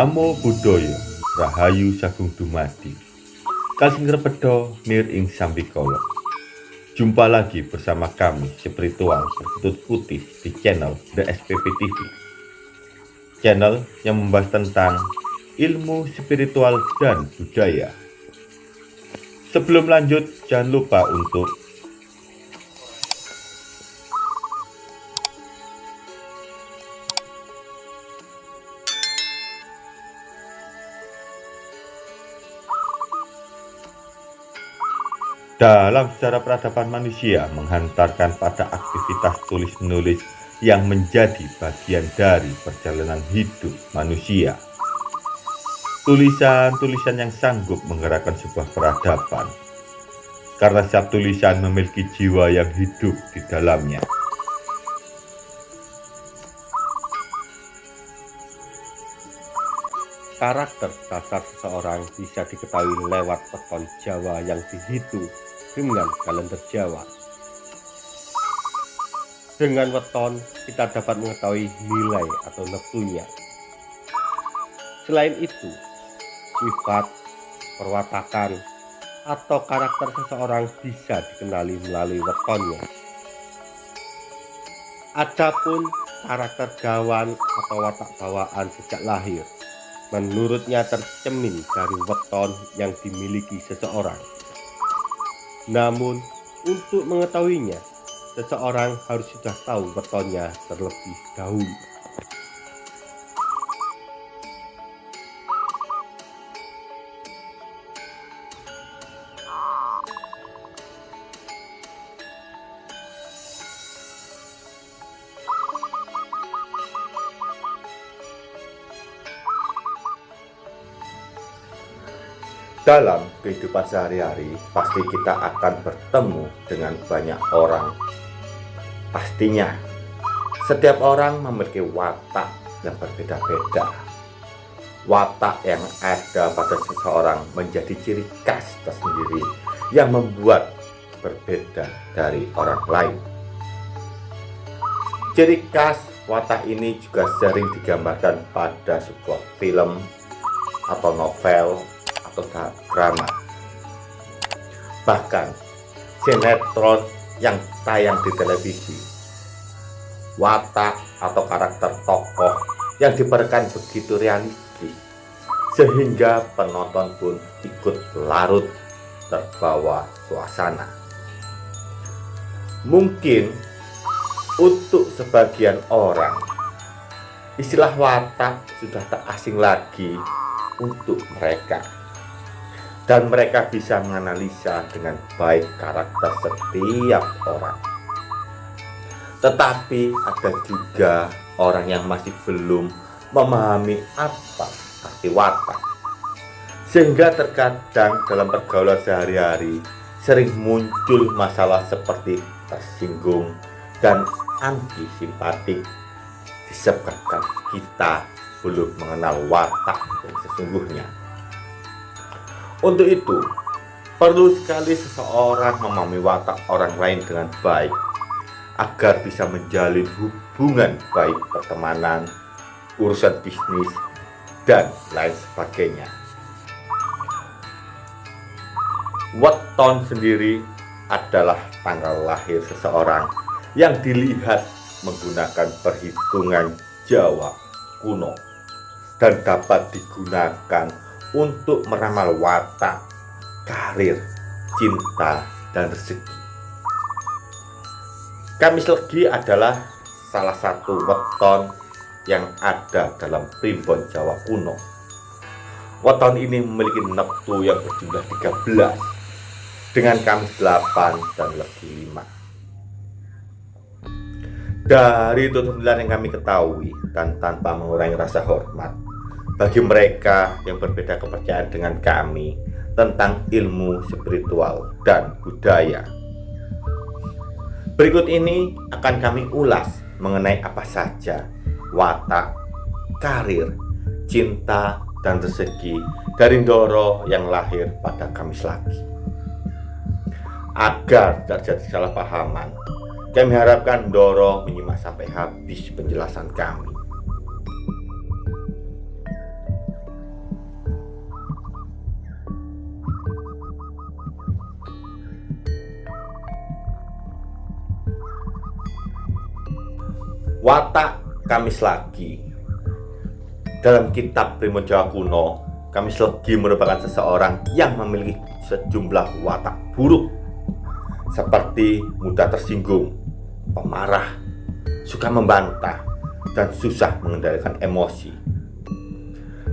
Namo Buddhaya Rahayu Sagung Dumadi. Kalsing Repedo Nir Ing Sambikolo Jumpa lagi bersama kami spiritual bertutut putih di channel The SPP TV Channel yang membahas tentang ilmu spiritual dan budaya. Sebelum lanjut jangan lupa untuk Dalam sejarah peradaban manusia menghantarkan pada aktivitas tulis-menulis yang menjadi bagian dari perjalanan hidup manusia. Tulisan-tulisan yang sanggup menggerakkan sebuah peradaban. Karena setiap tulisan memiliki jiwa yang hidup di dalamnya. Karakter dasar seseorang bisa diketahui lewat peton Jawa yang dihitung dengan kalender Jawa. Dengan weton, kita dapat mengetahui nilai atau neptunya. Selain itu, sifat, perwatakan, atau karakter seseorang bisa dikenali melalui wetonnya. Adapun karakter gawan atau watak bawaan sejak lahir, menurutnya tercemin dari weton yang dimiliki seseorang. Namun, untuk mengetahuinya, seseorang harus sudah tahu wetonnya terlebih dahulu. Dalam kehidupan sehari-hari, pasti kita akan bertemu dengan banyak orang. Pastinya, setiap orang memiliki watak yang berbeda-beda. Watak yang ada pada seseorang menjadi ciri khas tersendiri yang membuat berbeda dari orang lain. Ciri khas watak ini juga sering digambarkan pada sebuah film atau novel atau drama. Bahkan sinetron yang tayang di televisi, watak atau karakter tokoh yang diperankan begitu realistis, sehingga penonton pun ikut larut terbawa suasana. Mungkin untuk sebagian orang, istilah watak sudah tak asing lagi untuk mereka dan mereka bisa menganalisa dengan baik karakter setiap orang. Tetapi ada juga orang yang masih belum memahami apa arti watak. Sehingga terkadang dalam pergaulan sehari-hari sering muncul masalah seperti tersinggung dan anti simpatik disebabkan kita belum mengenal watak yang sesungguhnya. Untuk itu, perlu sekali seseorang memahami watak orang lain dengan baik agar bisa menjalin hubungan baik pertemanan, urusan bisnis, dan lain sebagainya. Weton sendiri adalah tanggal lahir seseorang yang dilihat menggunakan perhitungan Jawa kuno dan dapat digunakan untuk meramal watak, karir, cinta, dan rezeki. Kamis Legi adalah salah satu weton yang ada dalam primbon Jawa kuno. Weton ini memiliki neptu yang berjumlah 13 dengan Kamis 8 dan Legi 5. Dari tutur yang kami ketahui dan tanpa mengurangi rasa hormat, bagi mereka yang berbeda kepercayaan dengan kami tentang ilmu spiritual dan budaya. Berikut ini akan kami ulas mengenai apa saja watak, karir, cinta, dan rezeki dari Doro yang lahir pada Kamis lagi. Agar tidak jadi salah pahaman, kami harapkan Doro menyimak sampai habis penjelasan kami. Watak Kamis Lagi. Dalam kitab Primo Jawa kuno, Kamis Legi merupakan seseorang yang memiliki sejumlah watak buruk. Seperti mudah tersinggung, pemarah, suka membantah, dan susah mengendalikan emosi.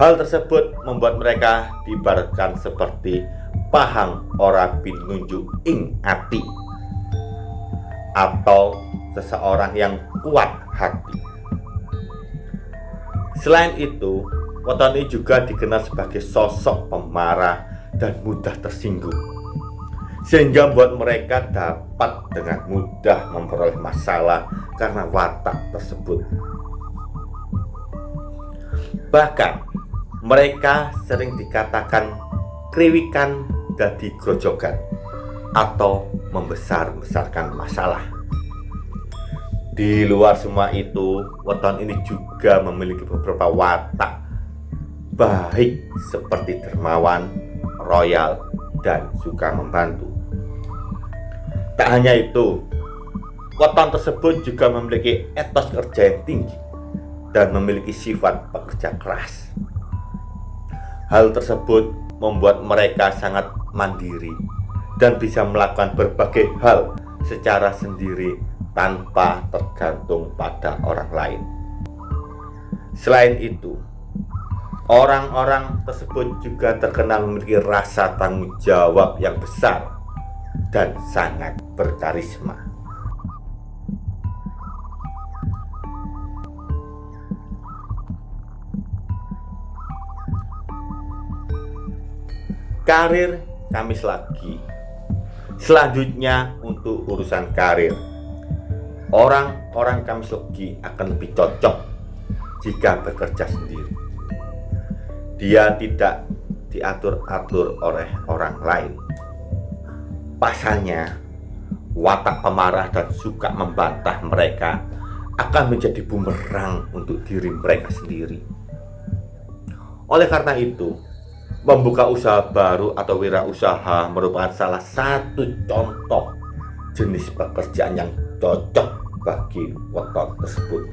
Hal tersebut membuat mereka diibaratkan seperti pahang ora pinunjuk ing ati. Atau seseorang yang kuat hati. Selain itu, Weton ini juga dikenal sebagai sosok pemarah dan mudah tersinggung sehingga membuat mereka dapat dengan mudah memperoleh masalah karena watak tersebut. Bahkan mereka sering dikatakan kriwikan dari grojogan atau membesar-besarkan masalah. Di luar semua itu, weton ini juga memiliki beberapa watak baik seperti dermawan, royal, dan suka membantu. Tak hanya itu, weton tersebut juga memiliki etos kerja yang tinggi dan memiliki sifat pekerja keras. Hal tersebut membuat mereka sangat mandiri dan bisa melakukan berbagai hal secara sendiri tanpa tergantung pada orang lain. Selain itu, orang-orang tersebut juga terkenal memiliki rasa tanggung jawab yang besar dan sangat berkarisma. Karir Kamis lagi. Selanjutnya untuk urusan karir. Orang-orang Kamis lagi akan lebih cocok jika bekerja sendiri. Dia tidak diatur-atur oleh orang lain Pasalnya, watak pemarah dan suka membantah mereka akan menjadi bumerang untuk diri mereka sendiri. Oleh karena itu, membuka usaha baru atau wirausaha merupakan salah satu contoh jenis pekerjaan yang cocok bagi weton tersebut.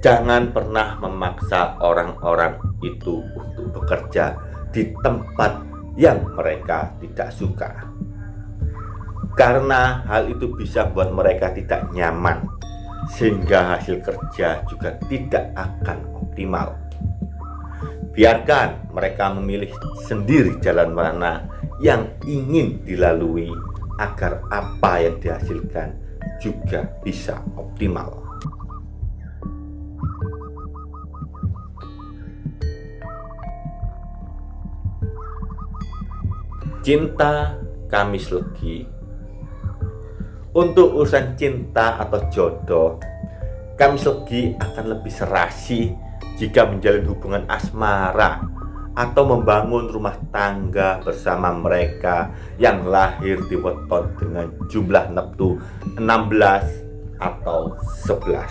Jangan pernah memaksa orang-orang itu untuk bekerja di tempat yang mereka tidak suka. Karena hal itu bisa buat mereka tidak nyaman, sehingga hasil kerja juga tidak akan optimal. Biarkan mereka memilih sendiri jalan mana yang ingin dilalui agar apa yang dihasilkan juga bisa optimal. Cinta Kamis Legi Untuk urusan cinta atau jodoh Kamis Legi akan lebih serasi jika menjalin hubungan asmara atau membangun rumah tangga bersama mereka yang lahir di weton dengan jumlah neptu 16 atau 11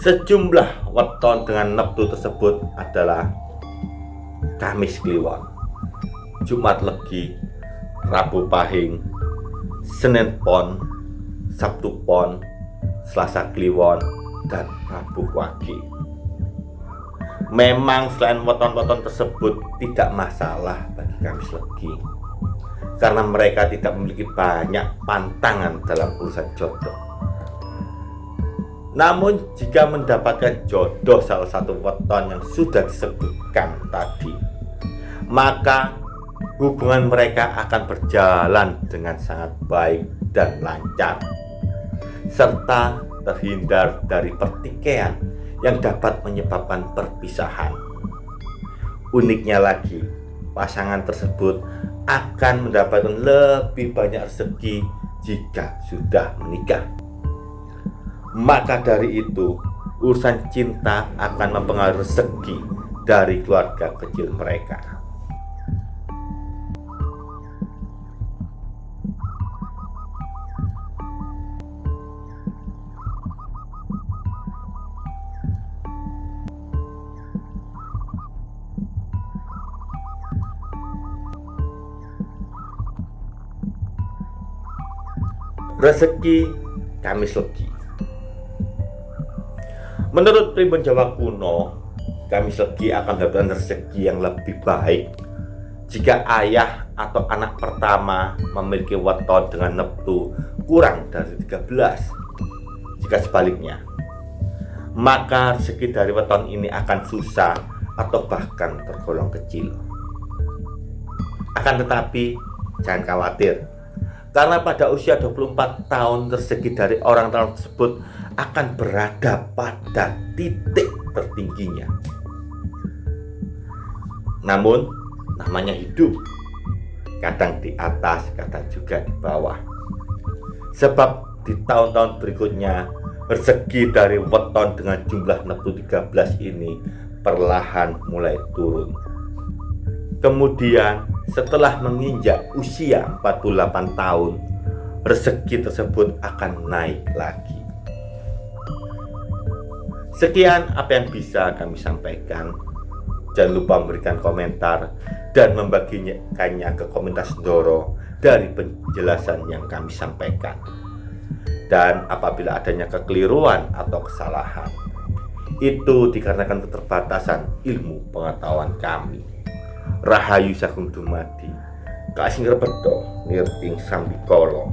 Sejumlah weton dengan neptu tersebut adalah Kamis Kliwon Jumat Legi Rabu Pahing Senin Pon Sabtu Pon Selasa Kliwon dan Rabu Wage memang selain weton-weton tersebut tidak masalah bagi Kamis Legi karena mereka tidak memiliki banyak pantangan dalam urusan jodoh. Namun jika mendapatkan jodoh salah satu weton yang sudah disebutkan tadi maka hubungan mereka akan berjalan dengan sangat baik dan lancar serta terhindar dari pertikaian yang dapat menyebabkan perpisahan. Uniknya lagi pasangan tersebut akan mendapatkan lebih banyak rezeki jika sudah menikah. Maka dari itu urusan cinta akan mempengaruhi rezeki dari keluarga kecil mereka rezeki Kamis Legi. Menurut primbon Jawa kuno, Kamis Legi akan mendapatkan rezeki yang lebih baik jika ayah atau anak pertama memiliki weton dengan neptu kurang dari 13. Jika sebaliknya, maka rezeki dari weton ini akan susah atau bahkan tergolong kecil. Akan tetapi, jangan khawatir, karena pada usia 24 tahun rezeki dari orang tersebut akan berada pada titik tertingginya. Namun, namanya hidup, kadang di atas, kadang juga di bawah. Sebab di tahun-tahun berikutnya, rezeki dari weton dengan jumlah neptu 13 ini perlahan mulai turun. Kemudian setelah menginjak usia 48 tahun, rezeki tersebut akan naik lagi. Sekian apa yang bisa kami sampaikan. Jangan lupa memberikan komentar dan membaginya ke komentar Doro dari penjelasan yang kami sampaikan. Dan apabila adanya kekeliruan atau kesalahan, itu dikarenakan keterbatasan ilmu pengetahuan kami. Rahayu Sagung Dumadi. Kasing Repeto Nirting Sambikolo